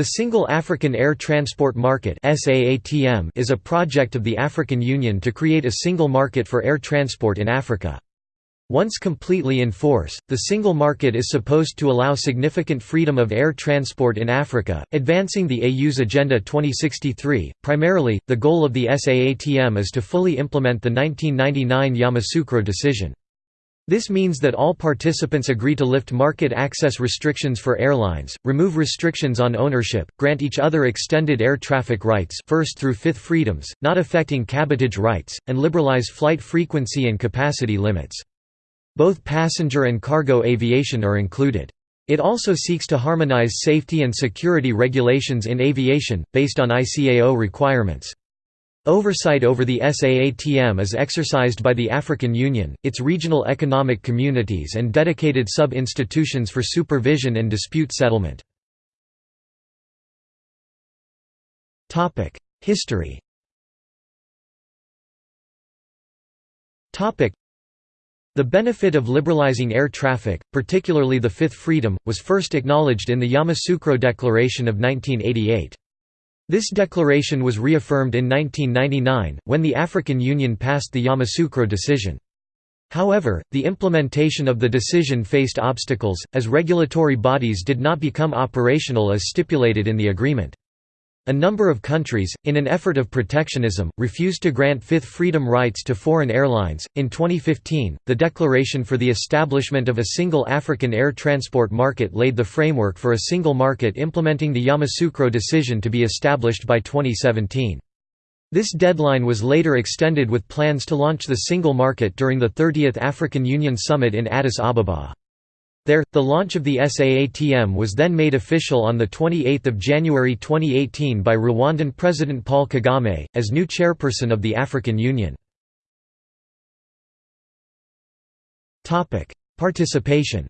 The Single African Air Transport Market is a project of the African Union to create a single market for air transport in Africa. Once completely in force, the single market is supposed to allow significant freedom of air transport in Africa, advancing the AU's Agenda 2063. Primarily, the goal of the SAATM is to fully implement the 1999 Yamoussoukro decision. This means that all participants agree to lift market access restrictions for airlines, remove restrictions on ownership, grant each other extended air traffic rights first through fifth freedoms, not affecting cabotage rights, and liberalize flight frequency and capacity limits. Both passenger and cargo aviation are included. It also seeks to harmonize safety and security regulations in aviation, based on ICAO requirements. Oversight over the SAATM is exercised by the African Union, its regional economic communities and dedicated sub-institutions for supervision and dispute settlement. History The benefit of liberalizing air traffic, particularly the Fifth Freedom, was first acknowledged in the Yamoussoukro Declaration of 1988. This declaration was reaffirmed in 1999, when the African Union passed the Yamoussoukro decision. However, the implementation of the decision faced obstacles, as regulatory bodies did not become operational as stipulated in the agreement. A number of countries, in an effort of protectionism, refused to grant Fifth Freedom rights to foreign airlines. In 2015, the Declaration for the Establishment of a Single African Air Transport Market laid the framework for a single market implementing the Yamoussoukro decision to be established by 2017. This deadline was later extended with plans to launch the single market during the 30th African Union Summit in Addis Ababa. There, the launch of the SAATM was then made official on 28 January 2018 by Rwandan President Paul Kagame, as new chairperson of the African Union. Participation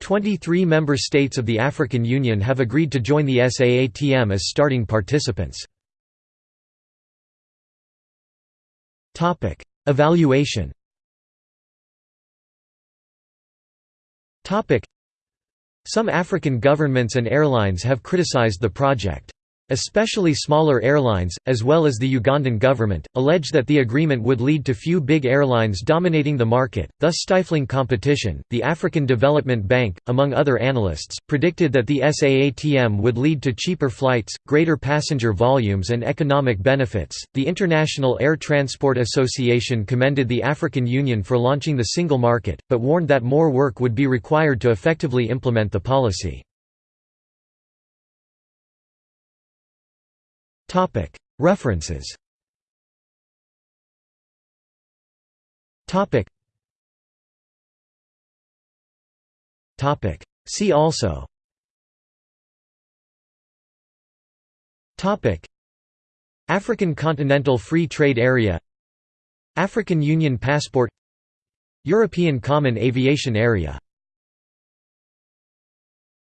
23 member states of the African Union have agreed to join the SAATM as starting participants. Evaluation Some African governments and airlines have criticized the project. Especially smaller airlines, as well as the Ugandan government, allege that the agreement would lead to few big airlines dominating the market, thus stifling competition. The African Development Bank, among other analysts, predicted that the SAATM would lead to cheaper flights, greater passenger volumes, and economic benefits. The International Air Transport Association commended the African Union for launching the single market, but warned that more work would be required to effectively implement the policy. References. See also. African Continental Free Trade Area. African Union Passport. European Common Aviation Area